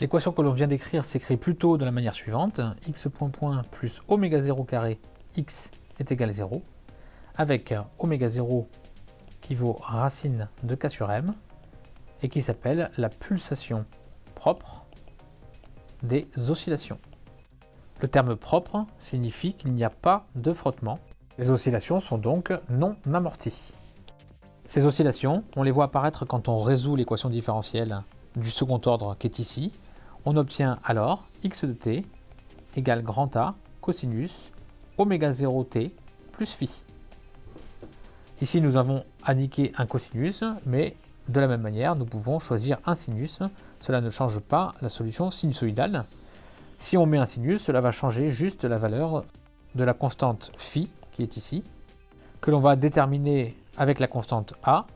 L'équation que l'on vient d'écrire s'écrit plutôt de la manière suivante. x point point plus oméga 0 carré x est égal à 0, avec oméga 0 qui vaut racine de k sur m, et qui s'appelle la pulsation propre des oscillations. Le terme propre signifie qu'il n'y a pas de frottement. Les oscillations sont donc non amorties. Ces oscillations, on les voit apparaître quand on résout l'équation différentielle du second ordre qui est ici. On obtient alors x de t égale grand A cosinus oméga 0 t plus phi. Ici, nous avons indiqué un cosinus, mais de la même manière, nous pouvons choisir un sinus. Cela ne change pas la solution sinusoïdale. Si on met un sinus, cela va changer juste la valeur de la constante phi, qui est ici, que l'on va déterminer avec la constante a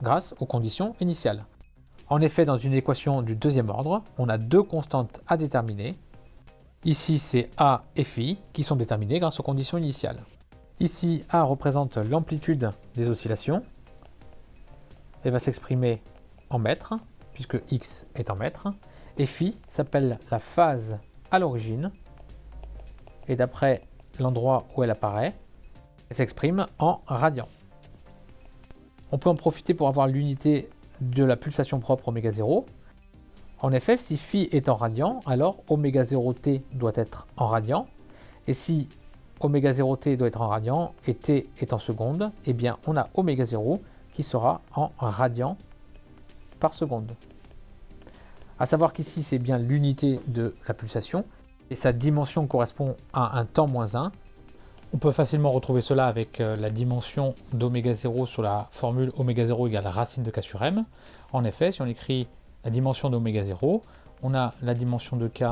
grâce aux conditions initiales. En effet, dans une équation du deuxième ordre, on a deux constantes à déterminer. Ici, c'est a et phi qui sont déterminées grâce aux conditions initiales. Ici, a représente l'amplitude des oscillations. Elle va s'exprimer en mètres, puisque x est en mètres. Et phi s'appelle la phase à l'origine. Et d'après l'endroit où elle apparaît, elle s'exprime en radians. On peut en profiter pour avoir l'unité de la pulsation propre oméga 0. En effet, si phi est en radian, alors oméga 0t doit être en radian. Et si oméga 0t doit être en radian et t est en seconde, eh bien on a oméga 0 qui sera en radian par seconde. A savoir qu'ici c'est bien l'unité de la pulsation et sa dimension correspond à un temps moins 1. On peut facilement retrouver cela avec euh, la dimension d'oméga 0 sur la formule oméga 0 égale racine de k sur m. En effet, si on écrit la dimension d'oméga 0, on a la dimension de k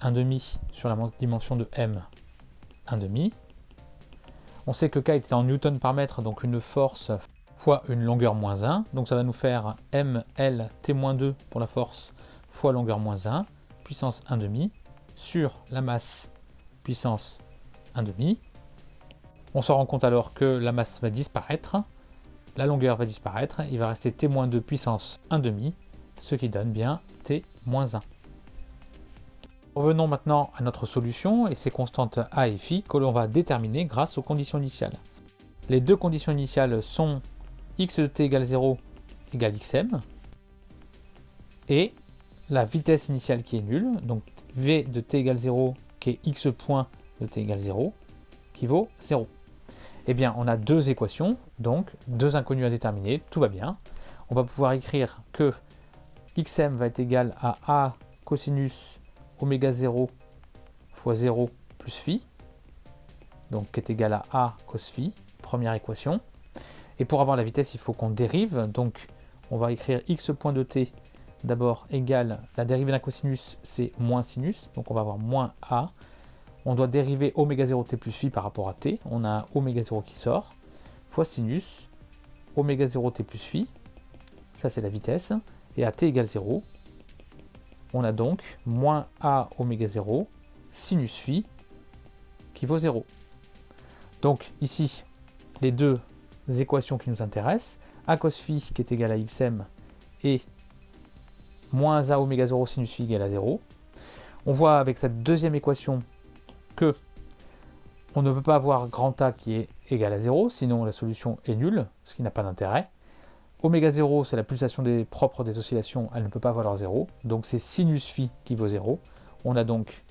1,5 sur la dimension de m 1,5. On sait que k était en newton par mètre, donc une force fois une longueur moins 1. Donc ça va nous faire ml t-2 pour la force fois longueur moins 1, puissance 1,5, sur la masse puissance 1,5. On se rend compte alors que la masse va disparaître, la longueur va disparaître, il va rester t-2 puissance 1,5, ce qui donne bien t-1. Revenons maintenant à notre solution et ses constantes a et phi que l'on va déterminer grâce aux conditions initiales. Les deux conditions initiales sont x de t égale 0 égale xm et la vitesse initiale qui est nulle, donc v de t égale 0 qui est x point de t égale 0 qui vaut 0. Eh bien, on a deux équations, donc deux inconnus à déterminer, tout va bien. On va pouvoir écrire que xm va être égal à a cosinus oméga 0 fois 0 plus phi, donc qui est égal à a cos phi, première équation. Et pour avoir la vitesse, il faut qu'on dérive, donc on va écrire x point de t d'abord égale la dérivée d'un cosinus, c'est moins sinus, donc on va avoir moins a. On doit dériver oméga 0 t plus phi par rapport à t, on a oméga 0 qui sort, fois sinus, oméga 0 t plus phi, ça c'est la vitesse, et à t égale 0, on a donc moins a oméga 0 sinus phi qui vaut 0. Donc ici, les deux équations qui nous intéressent, a cos phi qui est égal à xm et moins a oméga 0 sinus phi égale à 0. On voit avec cette deuxième équation que on ne peut pas avoir grand A qui est égal à 0, sinon la solution est nulle, ce qui n'a pas d'intérêt. Oméga 0, c'est la pulsation des propres des oscillations, elle ne peut pas valoir 0, donc c'est sinus phi qui vaut 0. On a donc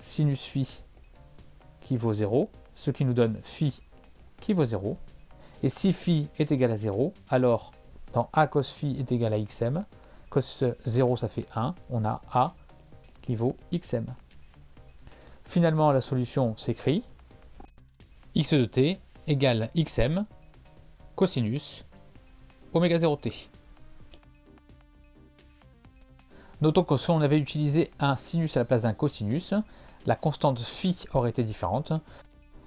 sinus phi qui vaut 0, ce qui nous donne phi qui vaut 0. Et si phi est égal à 0, alors dans a cos phi est égal à xm, cos 0 ça fait 1, on a a qui vaut xm. Finalement la solution s'écrit x de t égale xm cosinus oméga 0t. Notons que si on avait utilisé un sinus à la place d'un cosinus, la constante phi aurait été différente.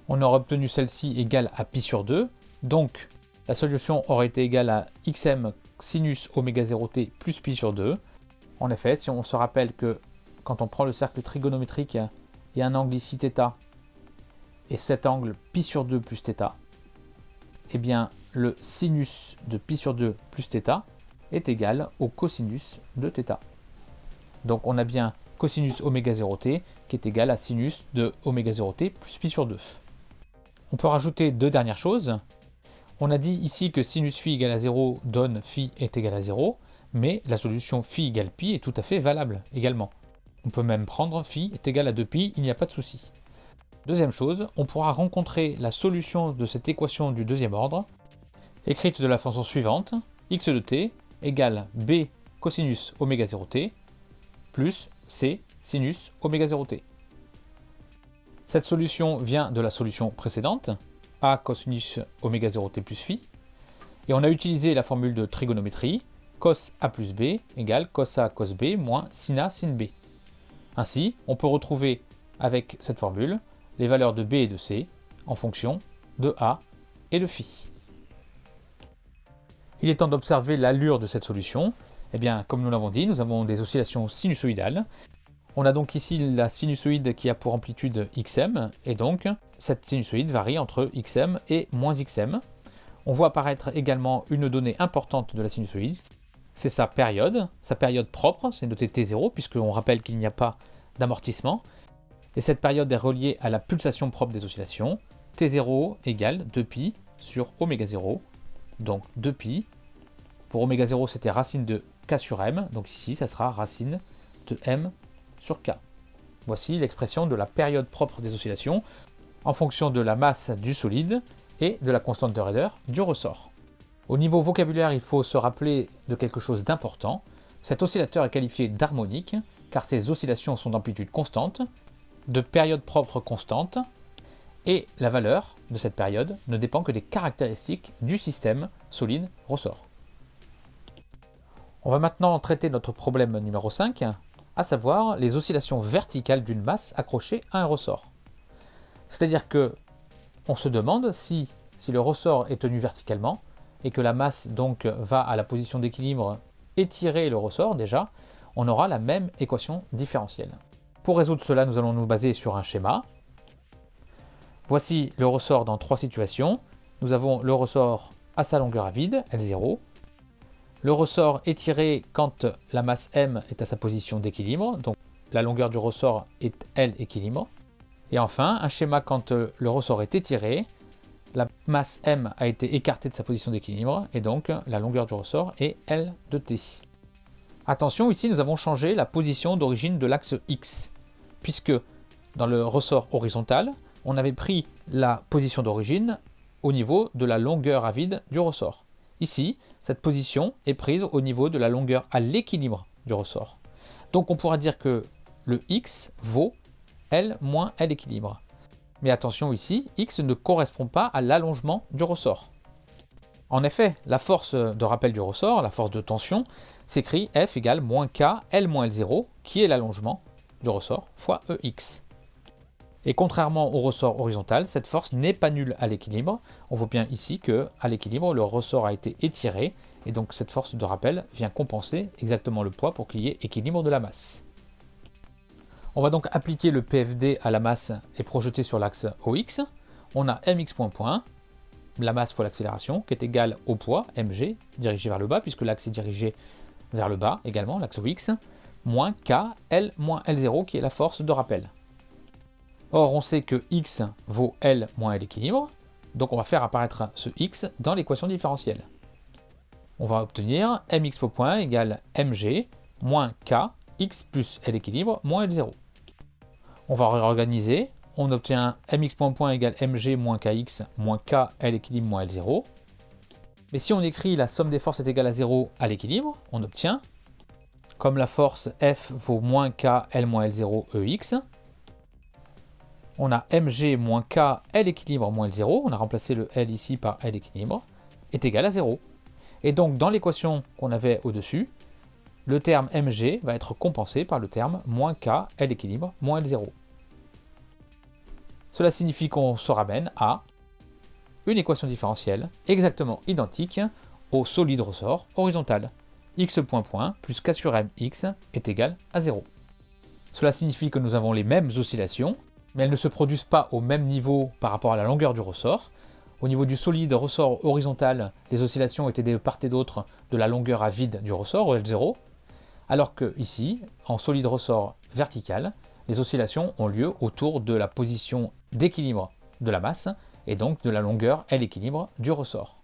On aurait obtenu celle-ci égale à pi sur 2, donc la solution aurait été égale à xm sinus oméga 0t plus pi sur 2. En effet, si on se rappelle que quand on prend le cercle trigonométrique, il y a un angle ici θ, et cet angle pi sur 2 plus θ, eh bien le sinus de pi sur 2 plus θ est égal au cosinus de θ. Donc on a bien cosinus oméga 0t qui est égal à sinus de oméga 0t plus pi sur 2. On peut rajouter deux dernières choses. On a dit ici que sinus phi égale à 0 donne phi est égal à 0, mais la solution phi égale pi est tout à fait valable également. On peut même prendre phi est égal à 2pi, il n'y a pas de souci. Deuxième chose, on pourra rencontrer la solution de cette équation du deuxième ordre, écrite de la façon suivante, x de t égale b cosinus oméga 0t plus c sinus oméga 0t. Cette solution vient de la solution précédente, a cosinus oméga 0t plus phi, et on a utilisé la formule de trigonométrie, cos a plus b égale cos a cos b moins sin a sin b. Ainsi, on peut retrouver avec cette formule les valeurs de b et de c en fonction de a et de phi. Il est temps d'observer l'allure de cette solution. Eh bien, comme nous l'avons dit, nous avons des oscillations sinusoïdales. On a donc ici la sinusoïde qui a pour amplitude xm, et donc cette sinusoïde varie entre xm et moins xm. On voit apparaître également une donnée importante de la sinusoïde, c'est sa période, sa période propre, c'est noté T0, puisqu'on rappelle qu'il n'y a pas d'amortissement. Et cette période est reliée à la pulsation propre des oscillations. T0 égale 2pi sur oméga 0, donc 2pi. Pour oméga 0, c'était racine de k sur m, donc ici, ça sera racine de m sur k. Voici l'expression de la période propre des oscillations en fonction de la masse du solide et de la constante de raideur du ressort. Au niveau vocabulaire, il faut se rappeler de quelque chose d'important. Cet oscillateur est qualifié d'harmonique, car ses oscillations sont d'amplitude constante, de période propre constante, et la valeur de cette période ne dépend que des caractéristiques du système solide ressort. On va maintenant traiter notre problème numéro 5, à savoir les oscillations verticales d'une masse accrochée à un ressort. C'est-à-dire que on se demande si, si le ressort est tenu verticalement, et que la masse donc va à la position d'équilibre étirer le ressort déjà, on aura la même équation différentielle. Pour résoudre cela, nous allons nous baser sur un schéma. Voici le ressort dans trois situations. Nous avons le ressort à sa longueur à vide, L0. Le ressort étiré quand la masse M est à sa position d'équilibre, donc la longueur du ressort est L équilibre. Et enfin, un schéma quand le ressort est étiré, masse m a été écartée de sa position d'équilibre, et donc la longueur du ressort est L de t. Attention, ici nous avons changé la position d'origine de l'axe x, puisque dans le ressort horizontal, on avait pris la position d'origine au niveau de la longueur à vide du ressort. Ici, cette position est prise au niveau de la longueur à l'équilibre du ressort. Donc on pourra dire que le x vaut L moins L équilibre. Mais attention ici, X ne correspond pas à l'allongement du ressort. En effet, la force de rappel du ressort, la force de tension, s'écrit F égale moins K L moins L0, qui est l'allongement du ressort, fois EX. Et contrairement au ressort horizontal, cette force n'est pas nulle à l'équilibre. On voit bien ici que à l'équilibre, le ressort a été étiré, et donc cette force de rappel vient compenser exactement le poids pour qu'il y ait équilibre de la masse. On va donc appliquer le PFD à la masse et projeter sur l'axe OX. On a mx point point, la masse fois l'accélération, qui est égale au poids, mg, dirigé vers le bas, puisque l'axe est dirigé vers le bas également, l'axe OX, moins k, L moins L0, qui est la force de rappel. Or, on sait que x vaut L moins L équilibre, donc on va faire apparaître ce x dans l'équation différentielle. On va obtenir mx point égale mg moins k, x plus L équilibre moins L0. On va réorganiser. On obtient mx point point égale mg moins kx moins k L équilibre moins L0. Mais si on écrit la somme des forces est égale à 0 à l'équilibre, on obtient, comme la force F vaut moins k L moins L0 EX, on a mg moins k L équilibre moins L0, on a remplacé le L ici par L équilibre, est égal à 0. Et donc dans l'équation qu'on avait au-dessus, le terme mg va être compensé par le terme moins k L équilibre moins L0. Cela signifie qu'on se ramène à une équation différentielle exactement identique au solide ressort horizontal. x point point plus k sur m x est égal à 0. Cela signifie que nous avons les mêmes oscillations, mais elles ne se produisent pas au même niveau par rapport à la longueur du ressort. Au niveau du solide ressort horizontal, les oscillations étaient de part et d'autre de la longueur à vide du ressort, L0, Alors que ici, en solide ressort vertical, les oscillations ont lieu autour de la position d'équilibre de la masse et donc de la longueur L équilibre du ressort.